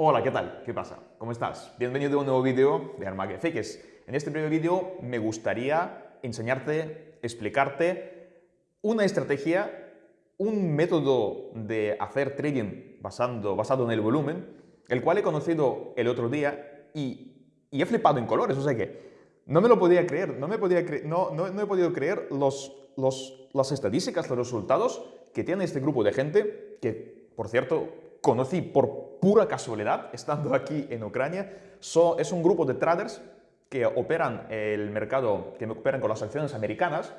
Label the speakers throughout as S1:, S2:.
S1: Hola, ¿qué tal? ¿Qué pasa? ¿Cómo estás? Bienvenido a un nuevo vídeo de Armague Fakes. En este primer vídeo me gustaría enseñarte, explicarte una estrategia, un método de hacer trading basando, basado en el volumen, el cual he conocido el otro día y, y he flipado en colores, o sea que no me lo podía creer, no, me podía no, no, no, he podido creer los, los, las estadísticas, los resultados que tiene este grupo de gente que, por cierto, conocí por pura casualidad estando aquí en Ucrania. es un grupo de traders que operan el mercado, que operan con las acciones americanas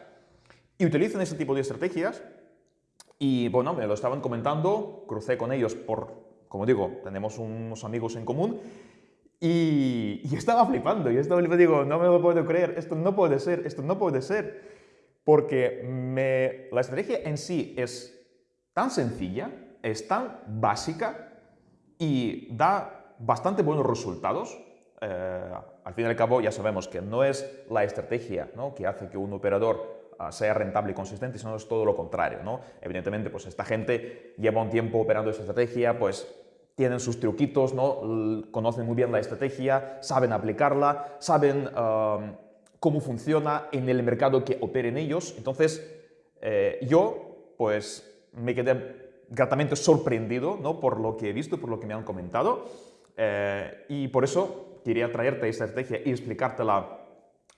S1: y utilizan este tipo de estrategias. Y bueno, me lo estaban comentando, crucé con ellos por, como digo, tenemos unos amigos en común y, y estaba flipando, y estaba flipando, digo, no me lo puedo creer, esto no puede ser, esto no puede ser, porque me, la estrategia en sí es tan sencilla, es tan básica y da bastante buenos resultados. Eh, al fin y al cabo ya sabemos que no es la estrategia ¿no? que hace que un operador uh, sea rentable y consistente, sino es todo lo contrario. ¿no? Evidentemente, pues esta gente lleva un tiempo operando esta estrategia, pues tienen sus truquitos, ¿no? conocen muy bien la estrategia, saben aplicarla, saben cómo funciona en el mercado que operen ellos. Entonces, eh, yo pues me quedé gratamente sorprendido ¿no? por lo que he visto, por lo que me han comentado. Eh, y por eso quería traerte esta estrategia y explicártela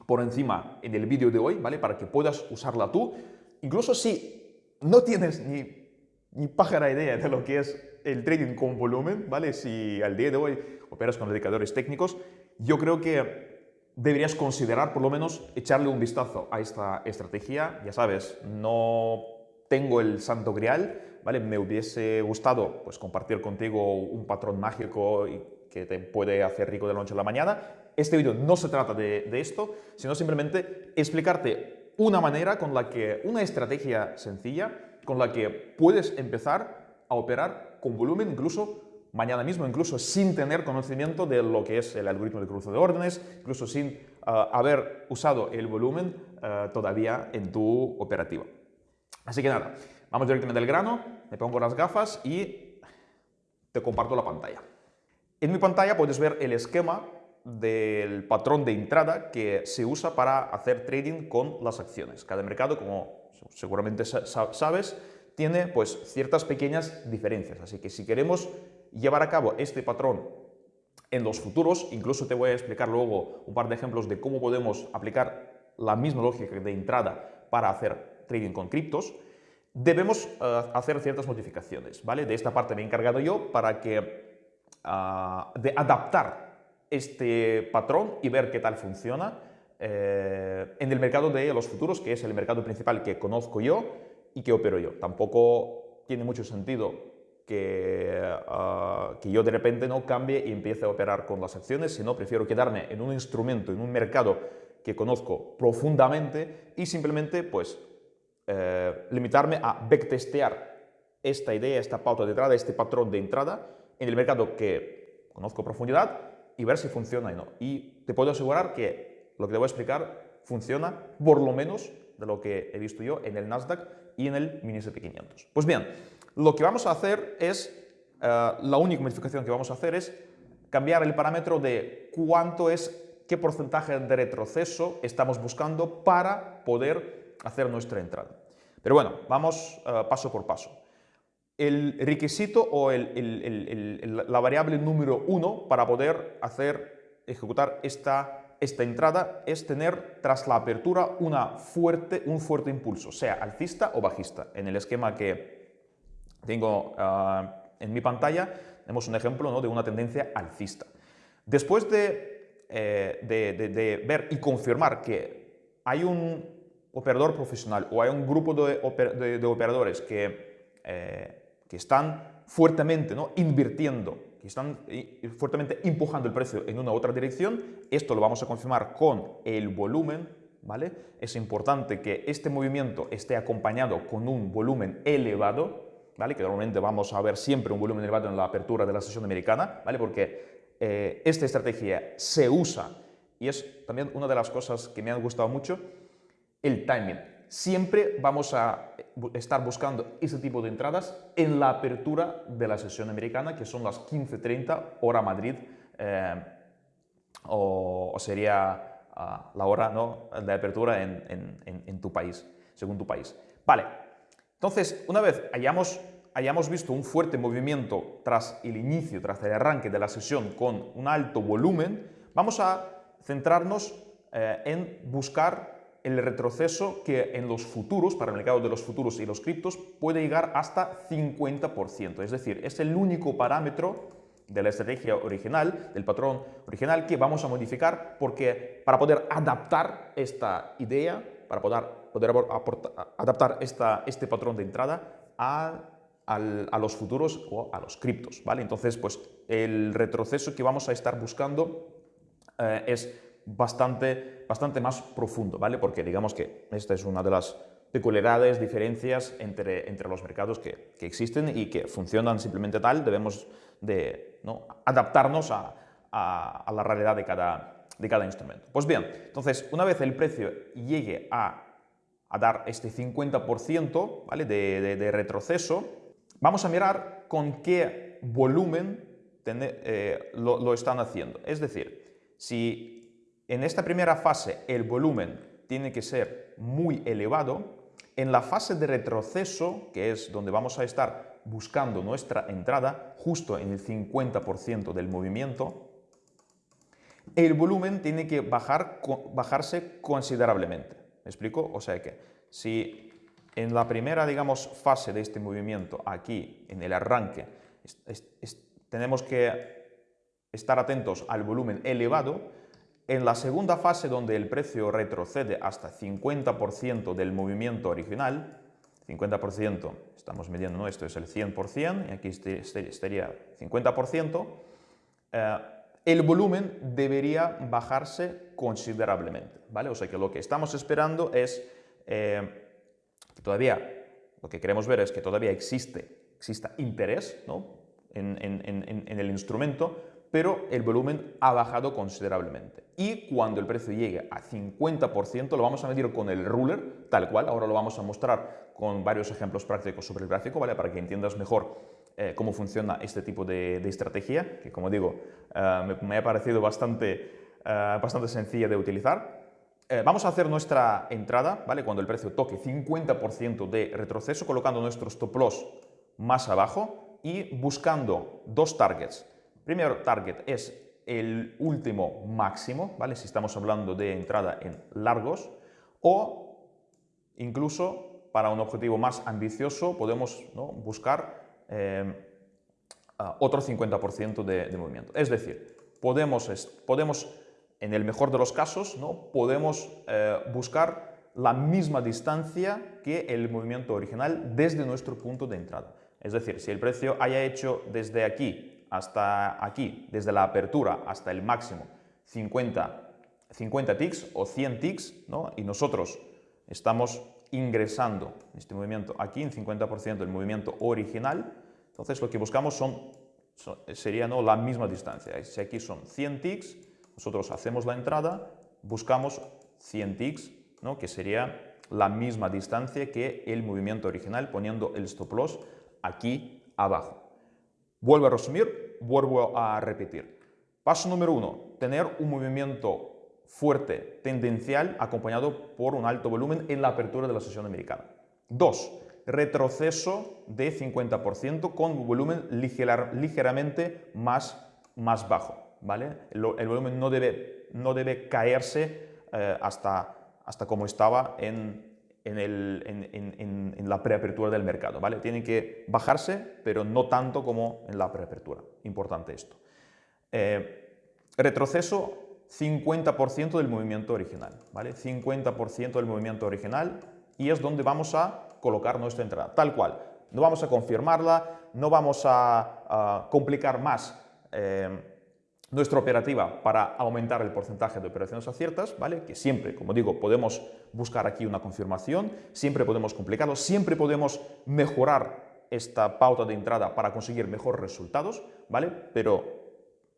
S1: por encima en el vídeo de hoy, ¿vale? Para que puedas usarla tú. Incluso si no tienes ni, ni pájara idea de lo que es el trading con volumen, ¿vale? Si al día de hoy operas con indicadores técnicos, yo creo que deberías considerar por lo menos echarle un vistazo a esta estrategia. Ya sabes, no tengo el santo grial, ¿vale? Me hubiese gustado pues, compartir contigo un patrón mágico que te puede hacer rico de la noche a la mañana. Este vídeo no se trata de, esto, sino simplemente explicarte una manera con la que, una estrategia sencilla, con la que puedes empezar a operar con volumen incluso mañana mismo, incluso sin tener conocimiento de lo que es el algoritmo de cruce de órdenes, incluso sin ah, haber usado el volumen ah, todavía en tu operativa. Así que nada, vamos directamente al grano, me pongo las gafas y te comparto la pantalla. En mi pantalla puedes ver el esquema del patrón de entrada que se usa para hacer trading con las acciones. Cada mercado, como seguramente sabes, tiene pues ciertas pequeñas diferencias. Así que si queremos llevar a cabo este patrón en los futuros, incluso te voy a explicar luego un par de ejemplos de cómo podemos aplicar la misma lógica de entrada para hacer trading con criptos, debemos eh, hacer ciertas modificaciones. ¿vale? De esta parte me he encargado yo para que, ah, de adaptar este patrón y ver qué tal funciona eh, en el mercado de los futuros, que es el mercado principal que conozco yo y que opero yo. Tampoco tiene mucho sentido que, ah, que, yo de repente no cambie y empiece a operar con las acciones, sino prefiero quedarme en un instrumento, en un mercado que conozco profundamente y simplemente pues eh, limitarme a backtestear esta idea, esta pauta de entrada, este patrón de entrada en el mercado que conozco a profundidad y ver si funciona o no. Y te puedo asegurar que lo que te voy a explicar funciona por lo menos de lo que he visto yo en el Nasdaq y en el Mini SP500. Pues bien, lo que vamos a hacer es, eh, la única modificación que vamos a hacer es cambiar el parámetro de cuánto es, qué porcentaje de retroceso estamos buscando para poder hacer nuestra entrada. Pero bueno, vamos uh, paso por paso. El requisito o la variable número uno para poder hacer, ejecutar esta, esta entrada es tener tras la apertura una fuerte, un fuerte impulso, sea alcista o bajista. En el esquema que tengo uh, en mi pantalla tenemos un ejemplo ¿no? de una tendencia alcista. Después de, eh, de ver y confirmar que hay un operador profesional o hay un grupo de, operadores que, eh, que, están fuertemente ¿no? invirtiendo, que están fuertemente empujando el precio en una otra dirección, esto lo vamos a confirmar con el volumen, ¿vale? Es importante que este movimiento esté acompañado con un volumen elevado, ¿vale? Que normalmente vamos a ver siempre un volumen elevado en la apertura de la sesión americana, ¿vale? Porque eh, esta estrategia se usa y es también una de las cosas que me han gustado mucho, el timing. siempre vamos a estar buscando ese tipo de entradas en la apertura de la sesión americana, que son las 15.30 hora Madrid, eh, o, sería ah, la hora ¿no? de apertura en, tu país, según tu país. Vale, entonces, una vez hayamos, hayamos visto un fuerte movimiento tras el inicio, tras el arranque de la sesión con un alto volumen, vamos a centrarnos eh, en buscar el retroceso que en los futuros, para el mercado de los futuros y los criptos, puede llegar hasta 50%. Es decir, es el único parámetro de la estrategia original, del patrón original, que vamos a modificar porque para poder adaptar esta idea, para poder, poder adaptar esta, este patrón de entrada a, los futuros o a los criptos. ¿vale? Entonces, pues el retroceso que vamos a estar buscando eh, es bastante, bastante más profundo, ¿vale? Porque digamos que esta es una de las peculiaridades, diferencias entre, entre los mercados que, que existen y que funcionan simplemente tal, debemos de ¿no? adaptarnos a, a, la realidad de cada, de cada instrumento. Pues bien, entonces, una vez el precio llegue a, a dar este 50% ¿vale? de, de, retroceso, vamos a mirar con qué volumen eh, lo, lo están haciendo. Es decir, si en esta primera fase el volumen tiene que ser muy elevado. En la fase de retroceso, que es donde vamos a estar buscando nuestra entrada, justo en el 50% del movimiento, el volumen tiene que bajar, bajarse considerablemente. ¿Me explico? O sea que si en la primera, digamos, fase de este movimiento, aquí, en el arranque, tenemos que estar atentos al volumen elevado, en la segunda fase, donde el precio retrocede hasta 50% del movimiento original, 50%, estamos midiendo, ¿no? esto es el 100%, y aquí este, este estaría 50%, eh, el volumen debería bajarse considerablemente, ¿vale? O sea que lo que estamos esperando es eh, que todavía, lo que queremos ver es que todavía existe, exista interés ¿no? en, en el instrumento, pero el volumen ha bajado considerablemente. Y cuando el precio llegue a 50%, lo vamos a medir con el ruler, tal cual, ahora lo vamos a mostrar con varios ejemplos prácticos sobre el gráfico, ¿vale? Para que entiendas mejor eh, cómo funciona este tipo de, estrategia, que como digo, eh, me, ha parecido bastante, eh, bastante sencilla de utilizar. vamos a hacer nuestra entrada, ¿vale? Cuando el precio toque 50% de retroceso, colocando nuestro stop loss más abajo y buscando dos targets Primero target es el último máximo, ¿vale? Si estamos hablando de entrada en largos, o incluso para un objetivo más ambicioso podemos buscar eh, otro 50% de, movimiento. Es decir, podemos, podemos, en el mejor de los casos, ¿no? podemos eh, buscar la misma distancia que el movimiento original desde nuestro punto de entrada. Es decir, si el precio haya hecho desde aquí hasta aquí, desde la apertura hasta el máximo, 50, 50 ticks o 100 ticks, ¿no? y nosotros estamos ingresando este movimiento aquí en 50% del movimiento original, entonces lo que buscamos son, sería ¿no? la misma distancia. Si aquí son 100 ticks, nosotros hacemos la entrada, buscamos 100 ticks, ¿no? que sería la misma distancia que el movimiento original poniendo el stop loss aquí abajo. Vuelvo a resumir, vuelvo a repetir. Paso número uno, tener un movimiento fuerte, tendencial, acompañado por un alto volumen en la apertura de la sesión americana. Dos, retroceso de 50% con volumen ligeramente más, más bajo. ¿vale? El, volumen no debe, no debe caerse eh, hasta, hasta como estaba en, en, la preapertura del mercado. ¿vale? Tienen que bajarse, pero no tanto como en la preapertura. Importante esto. Eh, retroceso 50% del movimiento original. ¿vale? 50% del movimiento original y es donde vamos a colocar nuestra entrada. Tal cual. No vamos a confirmarla, no vamos a, complicar más eh, nuestra operativa para aumentar el porcentaje de operaciones aciertas, ¿vale? que siempre, como digo, podemos buscar aquí una confirmación, siempre podemos complicarlo, siempre podemos mejorar esta pauta de entrada para conseguir mejores resultados, ¿vale? pero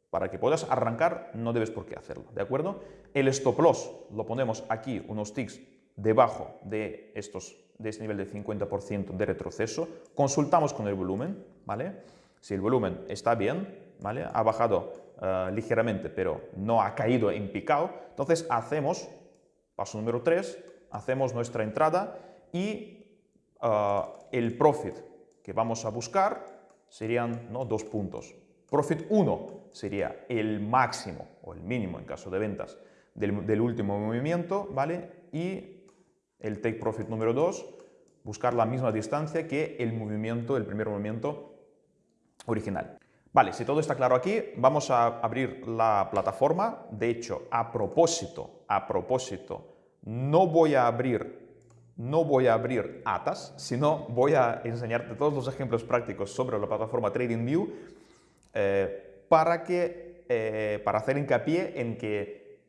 S1: para que puedas arrancar no debes por qué hacerlo, ¿de acuerdo? El stop loss lo ponemos aquí unos ticks debajo de, estos, de este nivel de 50% de retroceso, consultamos con el volumen, ¿vale? Si el volumen está bien, ¿vale? Ha bajado eh, ligeramente, pero no ha caído en picado, entonces hacemos, paso número 3, hacemos nuestra entrada y eh, el profit que vamos a buscar serían ¿no? dos puntos. Profit 1 sería el máximo o el mínimo en caso de ventas del, último movimiento, ¿vale? Y el take profit número 2, buscar la misma distancia que el movimiento, el primer movimiento original. Vale, si todo está claro aquí, vamos a abrir la plataforma. De hecho, a propósito, a propósito, no voy a abrir, no voy a abrir ATAS, sino voy a enseñarte todos los ejemplos prácticos sobre la plataforma TradingView eh, para, que, eh, para hacer hincapié en que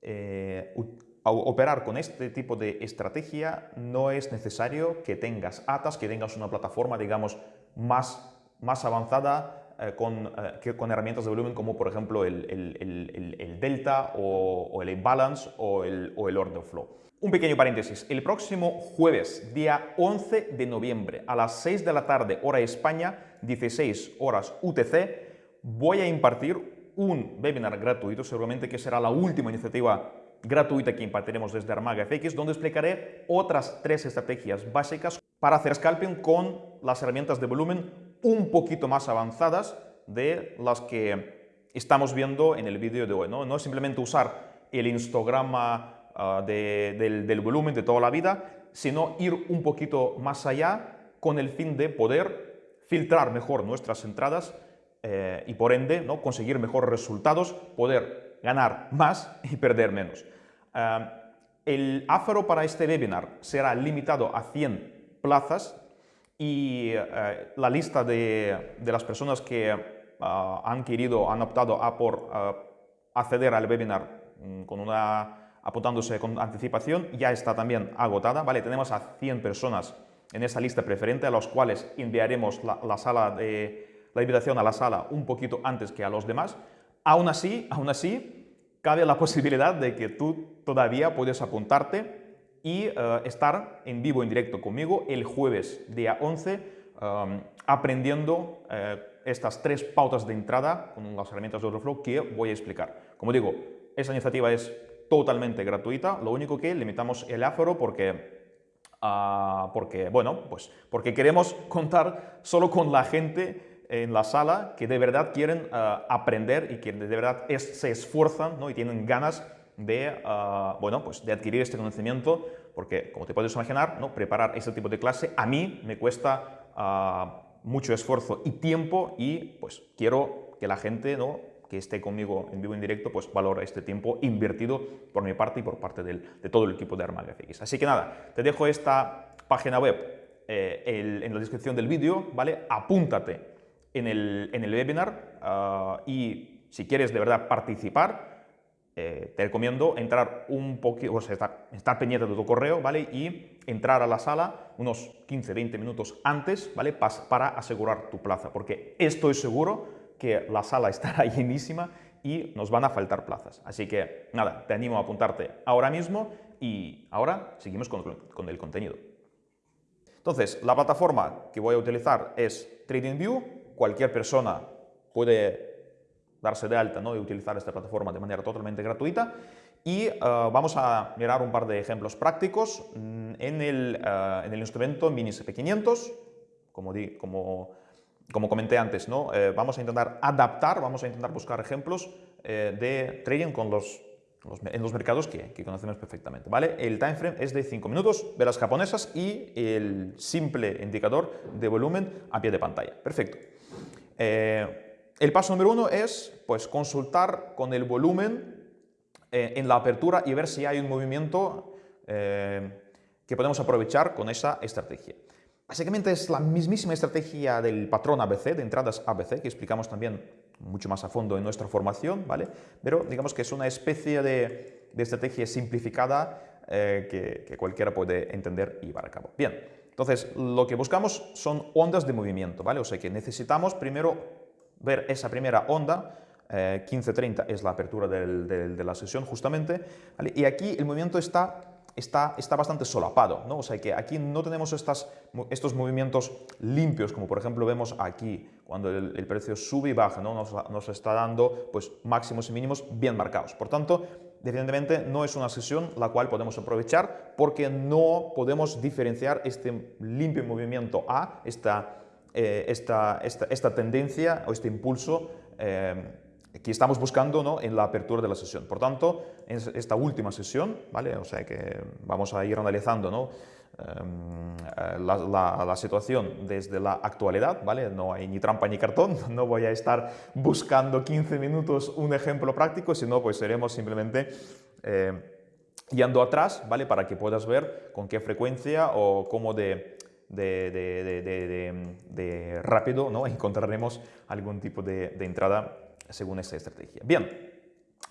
S1: eh, operar con este tipo de estrategia no es necesario que tengas ATAS, que tengas una plataforma, digamos, más, más avanzada eh, con, eh, con, herramientas de volumen como por ejemplo el, Delta o, el Balance o el, o el Order Flow. Un pequeño paréntesis, el próximo jueves, día 11 de noviembre, a las 6 de la tarde, hora España, 16 horas UTC, voy a impartir un webinar gratuito, seguramente que será la última iniciativa gratuita que impartiremos desde Armaga FX, donde explicaré otras tres estrategias básicas para hacer scalping con las herramientas de volumen un poquito más avanzadas de las que estamos viendo en el vídeo de hoy. No, es simplemente usar el histograma ah, del, volumen de toda la vida, sino ir un poquito más allá con el fin de poder filtrar mejor nuestras entradas eh, y por ende ¿no? conseguir mejores resultados, poder ganar más y perder menos. Ah, el aforo para este webinar será limitado a 100 plazas y eh, la lista de, de, las personas que ah, han querido, han optado a por ah, acceder al webinar mm, con una, apuntándose con anticipación ya está también agotada. Vale, tenemos a 100 personas en esa lista preferente a los cuales enviaremos la, la, sala de, la invitación a la sala un poquito antes que a los demás. Aún así, aún así, cabe la posibilidad de que tú todavía puedes apuntarte y eh, estar en vivo, en directo conmigo el jueves día 11 um, aprendiendo eh, estas tres pautas de entrada con las herramientas de Overflow que voy a explicar. Como digo, esta iniciativa es totalmente gratuita, lo único que limitamos el aforo porque, uh, porque, bueno, pues porque queremos contar solo con la gente en la sala que de verdad quieren uh, aprender y que de verdad es, se esfuerzan ¿no? y tienen ganas de, ah, bueno, pues de adquirir este conocimiento, porque como te puedes imaginar, ¿no? preparar este tipo de clase a mí me cuesta ah, mucho esfuerzo y tiempo y pues quiero que la gente ¿no? que esté conmigo en vivo en directo pues valore este tiempo invertido por mi parte y por parte del, de todo el equipo de Armaga FX. Así que nada, te dejo esta página web eh, en la descripción del vídeo, ¿vale? Apúntate en el, en el webinar ah, y si quieres de verdad participar, eh, te recomiendo entrar un poquito, o sea, estar, pendiente de tu correo, ¿vale? Y entrar a la sala unos 15-20 minutos antes, ¿vale? para asegurar tu plaza, porque estoy seguro que la sala estará llenísima y nos van a faltar plazas. Así que, nada, te animo a apuntarte ahora mismo y ahora seguimos con el contenido. Entonces, la plataforma que voy a utilizar es TradingView. Cualquier persona puede darse de alta ¿no? y utilizar esta plataforma de manera totalmente gratuita. Y eh, vamos a mirar un par de ejemplos prácticos mm, en el, uh, en el instrumento Mini SP500, como, di, como, como comenté antes, ¿no? Eh, vamos a intentar adaptar, vamos a intentar buscar ejemplos eh, de trading con los, los, en los mercados que, que, conocemos perfectamente. ¿vale? El time frame es de 5 minutos, velas japonesas y el simple indicador de volumen a pie de pantalla. Perfecto. El paso número uno es pues, consultar con el volumen eh, en la apertura y ver si hay un movimiento eh, que podemos aprovechar con esa estrategia. Básicamente es la mismísima estrategia del patrón ABC, de entradas ABC, que explicamos también mucho más a fondo en nuestra formación, ¿vale? Pero digamos que es una especie de, estrategia simplificada eh, que, cualquiera puede entender y llevar a cabo. Bien, entonces lo que buscamos son ondas de movimiento, ¿vale? O sea que necesitamos primero ver esa primera onda, 15.30 eh, es la apertura de la sesión justamente, y aquí el movimiento está está, está bastante solapado, ¿no? O sea que aquí no tenemos estas, estos movimientos limpios, como por ejemplo vemos aquí, cuando el, precio sube y baja, ¿no? Nos, nos, está dando pues, máximos y mínimos bien marcados. Por tanto, evidentemente no es una sesión la cual podemos aprovechar porque no podemos diferenciar este limpio movimiento A, esta, eh, esta, esta, tendencia o este impulso eh, que estamos buscando ¿no? en la apertura de la sesión. Por tanto, en esta última sesión, ¿vale? o sea que vamos a ir analizando ¿no? Em, la, la, situación desde la actualidad, ¿vale? no hay ni trampa ni cartón, no voy a estar buscando 15 minutos un ejemplo práctico, sino pues seremos simplemente eh, yendo atrás ¿vale? para que puedas ver con qué frecuencia o cómo de, de, rápido ¿no? encontraremos algún tipo de entrada según esta estrategia. Bien,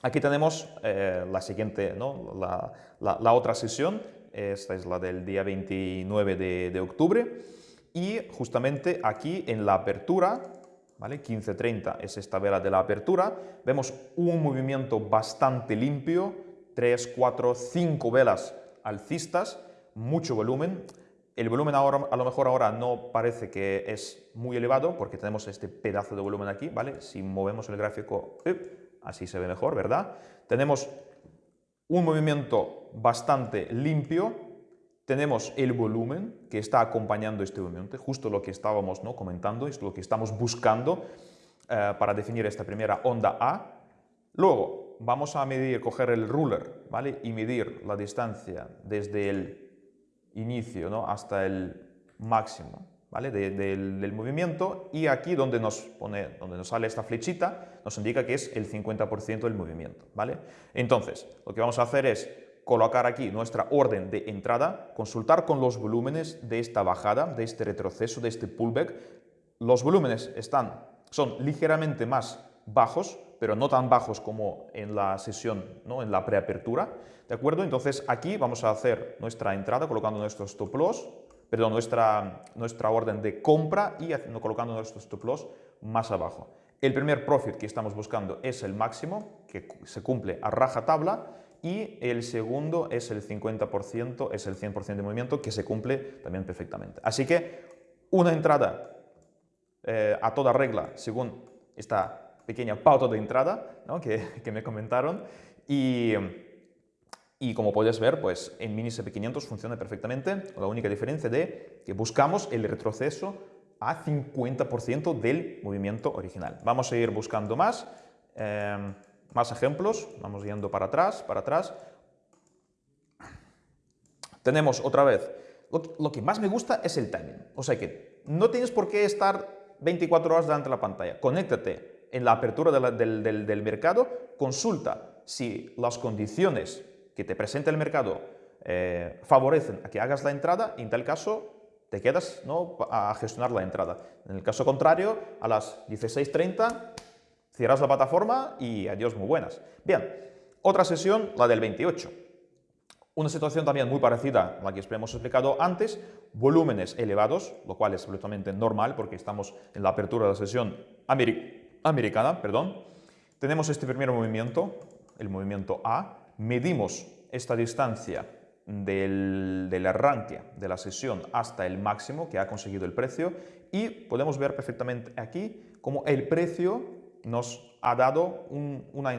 S1: aquí tenemos eh, la siguiente, ¿no? la, la, otra sesión, esta es la del día 29 de, de octubre, y justamente aquí en la apertura, ¿vale? 15.30 es esta vela de la apertura, vemos un movimiento bastante limpio, 3, 4, 5 velas alcistas, mucho volumen, el volumen ahora, a lo mejor ahora no parece que es muy elevado porque tenemos este pedazo de volumen aquí, ¿vale? Si movemos el gráfico, así se ve mejor, ¿verdad? Tenemos un movimiento bastante limpio, tenemos el volumen que está acompañando este movimiento, justo lo que estábamos ¿no? comentando, es lo que estamos buscando eh, para definir esta primera onda A. Luego vamos a medir, coger el ruler ¿vale? y medir la distancia desde el inicio ¿no? hasta el máximo ¿vale? del, movimiento y aquí donde nos, pone, donde nos sale esta flechita nos indica que es el 50% del movimiento. ¿vale? Entonces, lo que vamos a hacer es colocar aquí nuestra orden de entrada, consultar con los volúmenes de esta bajada, de este retroceso, de este pullback. Los volúmenes están, son ligeramente más bajos, pero no tan bajos como en la sesión, ¿no? en la preapertura. ¿De acuerdo? Entonces aquí vamos a hacer nuestra entrada colocando nuestro stop loss, perdón, nuestra, nuestra orden de compra y colocando nuestro stop loss más abajo. El primer profit que estamos buscando es el máximo, que se cumple a raja tabla, y el segundo es el 50%, es el 100% de movimiento, que se cumple también perfectamente. Así que una entrada eh, a toda regla, según esta pequeña pauta de entrada que, me comentaron, y y como puedes ver, pues en Mini SP500 funciona perfectamente, la única diferencia de que buscamos el retroceso a 50% del movimiento original. Vamos a ir buscando más, em, más ejemplos, vamos yendo para atrás, para atrás. Tenemos otra vez, lo, que más me gusta es el timing, o sea que no tienes por qué estar 24 horas delante de la pantalla, conéctate en la apertura del, mercado, consulta si las condiciones que te presenta el mercado eh, favorecen a que hagas la entrada y en tal caso te quedas ¿no? a gestionar la entrada. En el caso contrario, a las 16.30 cierras la plataforma y adiós, muy buenas. Bien, otra sesión, la del 28. Una situación también muy parecida a la que hemos explicado antes, volúmenes elevados, lo cual es absolutamente normal porque estamos en la apertura de la sesión americana. Perdón. Tenemos este primer movimiento, el movimiento A, medimos esta distancia del, arranque de la sesión hasta el máximo que ha conseguido el precio y podemos ver perfectamente aquí cómo el precio nos ha dado una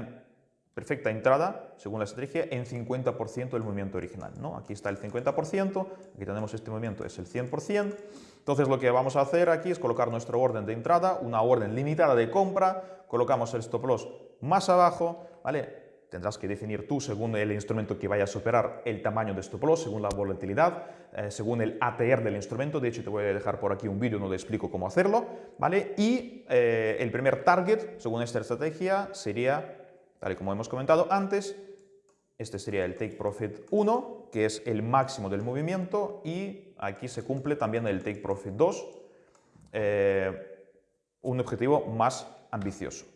S1: perfecta entrada, según la estrategia, en 50% del movimiento original. ¿no? Aquí está el 50%, aquí tenemos este movimiento, es el 100%. Entonces lo que vamos a hacer aquí es colocar nuestro orden de entrada, una orden limitada de compra, colocamos el stop loss más abajo, ¿vale? tendrás que definir tú, según el instrumento que vaya a superar, el tamaño de stop loss, según la volatilidad, eh, según el ATR del instrumento. De hecho, te voy a dejar por aquí un vídeo donde explico cómo hacerlo. ¿vale? Y eh, el primer target, según esta estrategia, sería, tal y como hemos comentado antes, este sería el Take Profit 1, que es el máximo del movimiento, y aquí se cumple también el Take Profit 2, eh, un objetivo más ambicioso.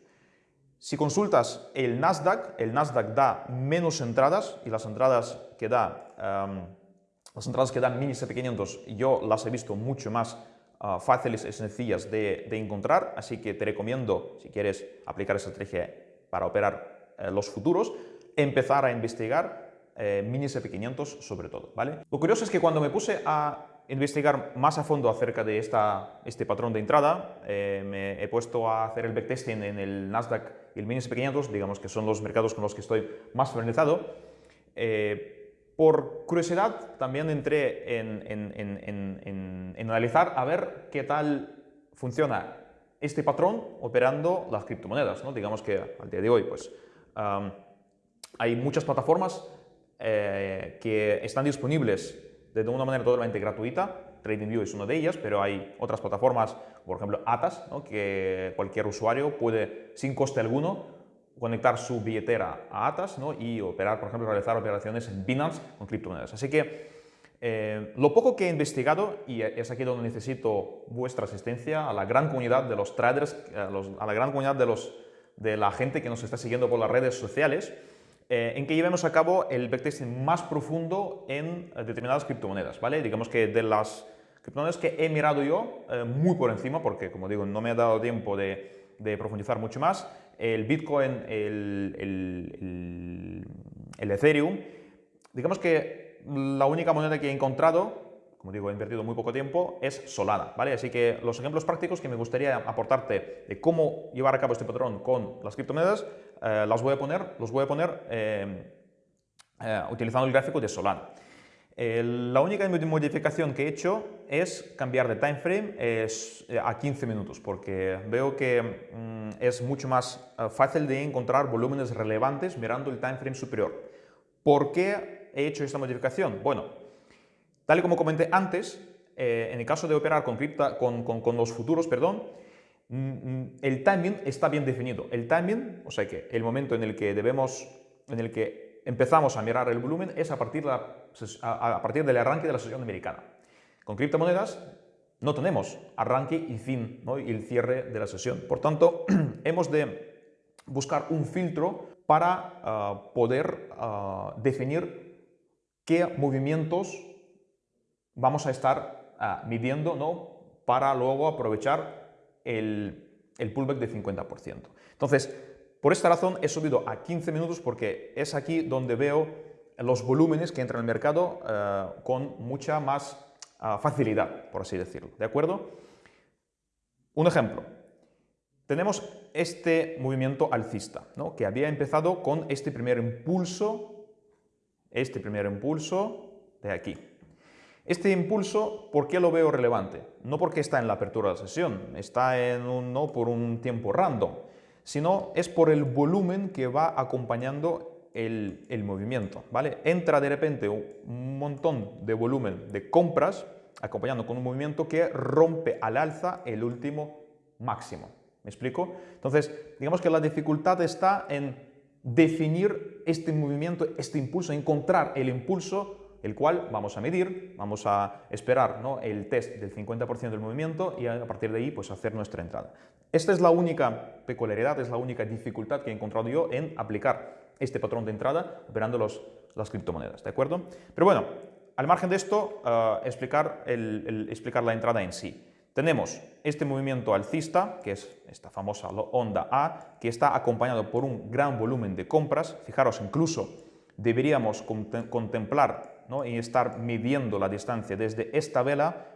S1: Si consultas el Nasdaq, el Nasdaq da menos entradas y las entradas que da, em, las entradas que dan mini SP500 yo las he visto mucho más ah, fáciles y sencillas de, encontrar, así que te recomiendo, si quieres aplicar esa estrategia para operar los futuros, empezar a investigar eh, mini SP500 sobre todo, ¿vale? Lo curioso es que cuando me puse a investigar más a fondo acerca de esta, este patrón de entrada, eh, me he puesto a hacer el backtesting en el Nasdaq y el mini SP500, digamos que son los mercados con los que estoy más familiarizado. Eh, por curiosidad también entré en, en, en, analizar a ver qué tal funciona este patrón operando las criptomonedas. ¿no? Digamos que al día de hoy pues, hay muchas plataformas eh, que están disponibles de una manera totalmente gratuita. TradingView es una de ellas, pero hay otras plataformas, por ejemplo Atas, que cualquier usuario puede, sin coste alguno, conectar su billetera a Atas y operar, por ejemplo, realizar operaciones en Binance con criptomonedas. Así que eh, lo poco que he investigado, y es aquí donde necesito vuestra asistencia, a la gran comunidad de los traders, a, a la gran comunidad de, los, de la gente que nos está siguiendo por las redes sociales, eh, en que llevemos a cabo el backtesting más profundo en eh, determinadas criptomonedas, ¿vale? Digamos que de las criptomonedas que he mirado yo eh, muy por encima, porque como digo, no me ha dado tiempo de, profundizar mucho más, el Bitcoin, el, el, el Ethereum, digamos que la única moneda que he encontrado como digo, he invertido muy poco tiempo, es Solana, ¿vale? Así que los ejemplos prácticos que me gustaría aportarte de cómo llevar a cabo este patrón con las criptomonedas, eh, las voy a poner, los voy a poner eh, eh, utilizando el gráfico de Solana. la única modificación que he hecho es cambiar de time frame a 15 minutos, porque veo que mm, es mucho más fácil de encontrar volúmenes relevantes mirando el time frame superior. ¿Por qué he hecho esta modificación? Bueno, Tal y como comenté antes, eh, en el caso de operar con, con, los futuros, perdón, mm, mm, el timing está bien definido. El timing, o sea que el momento en el que debemos, en el que empezamos a mirar el volumen es a partir, a, partir del arranque de la sesión americana. Con criptomonedas no tenemos arranque y fin ¿no? y el cierre de la sesión. Por tanto, hemos de buscar un filtro para ah, poder ah, definir qué movimientos vamos a estar ah, midiendo ¿no? para luego aprovechar el, pullback de 50%. Entonces, por esta razón he subido a 15 minutos porque es aquí donde veo los volúmenes que entran en el mercado ah, con mucha más ah, facilidad, por así decirlo. ¿De acuerdo? Un ejemplo. Tenemos este movimiento alcista, ¿no? que había empezado con este primer impulso, este primer impulso de aquí. Este impulso, ¿por qué lo veo relevante? No porque está en la apertura de la sesión, está en un, no por un tiempo random, sino es por el volumen que va acompañando el, el movimiento. ¿vale? Entra de repente un montón de volumen de compras acompañando con un movimiento que rompe al alza el último máximo. ¿Me explico? Entonces, digamos que la dificultad está en definir este movimiento, este impulso, encontrar el impulso el cual vamos a medir, vamos a esperar ¿no? el test del 50% del movimiento y a partir de ahí pues, hacer nuestra entrada. Esta es la única peculiaridad, es la única dificultad que he encontrado yo en aplicar este patrón de entrada operando los, las criptomonedas, ¿de acuerdo? Pero bueno, al margen de esto, uh, explicar, el, explicar la entrada en sí. Tenemos este movimiento alcista, que es esta famosa onda A, que está acompañado por un gran volumen de compras. Fijaros, incluso deberíamos contemplar y estar midiendo la distancia desde esta vela,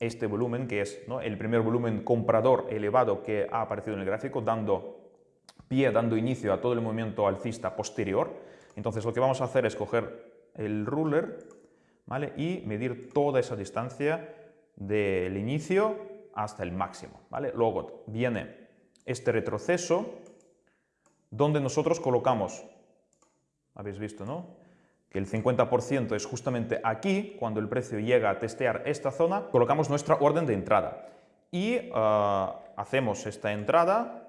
S1: este volumen, que es el primer volumen comprador elevado que ha aparecido en el gráfico, dando pie, dando inicio a todo el movimiento alcista posterior. Entonces lo que vamos a hacer es coger el ruler ¿vale? y medir toda esa distancia del inicio hasta el máximo. ¿vale? Luego viene este retroceso donde nosotros colocamos, habéis visto, ¿no? Que el 50% es justamente aquí, cuando el precio llega a testear esta zona, colocamos nuestra orden de entrada. Y ah, hacemos esta entrada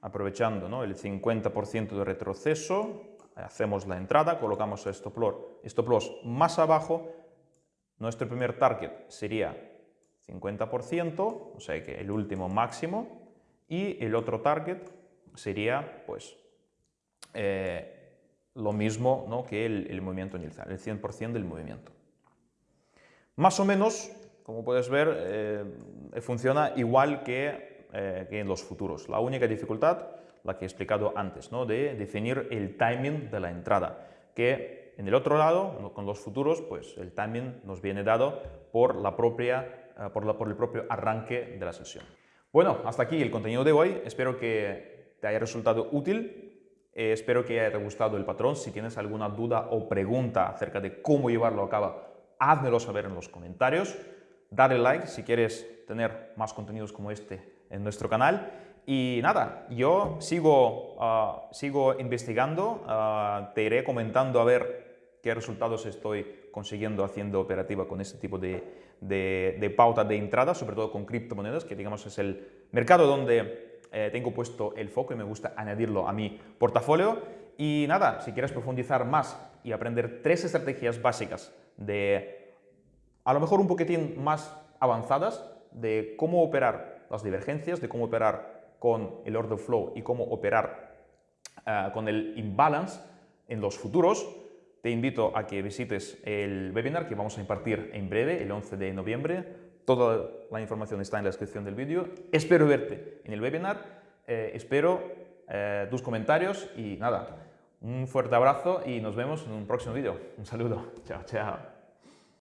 S1: aprovechando el 50% de retroceso, hacemos la entrada, colocamos el stop loss, stop más abajo, nuestro primer target sería 50%, o sea que el último máximo, y el otro target sería pues eh, lo mismo ¿no? que el, movimiento inicial, el 100% del movimiento. Más o menos, como puedes ver, eh, funciona igual que, eh, que, en los futuros. La única dificultad, la que he explicado antes, ¿no? de definir el timing de la entrada, que en el otro lado, con los futuros, pues el timing nos viene dado por, la propia, eh, por, por el propio arranque de la sesión. Bueno, hasta aquí el contenido de hoy. Espero que te haya resultado útil. Eh, espero que haya gustado el patrón. Si tienes alguna duda o pregunta acerca de cómo llevarlo a cabo, házmelo saber en los comentarios. Dale like si quieres tener más contenidos como este en nuestro canal. Y nada, yo sigo, ah, sigo investigando, ah, te iré comentando a ver qué resultados estoy consiguiendo haciendo operativa con este tipo de, de, pauta de entrada, sobre todo con criptomonedas, que digamos es el mercado donde eh, tengo puesto el foco y me gusta añadirlo a mi portafolio. Y nada, si quieres profundizar más y aprender tres estrategias básicas de, a lo mejor un poquitín más avanzadas, de cómo operar las divergencias, de cómo operar con el order flow y cómo operar eh, con el imbalance en los futuros, te invito a que visites el webinar que vamos a impartir en breve, el 11 de noviembre. Toda la información está en la descripción del vídeo. Espero verte en el webinar, eh, espero eh, tus comentarios y nada, un fuerte abrazo y nos vemos en un próximo vídeo. Un saludo. Chao, chao.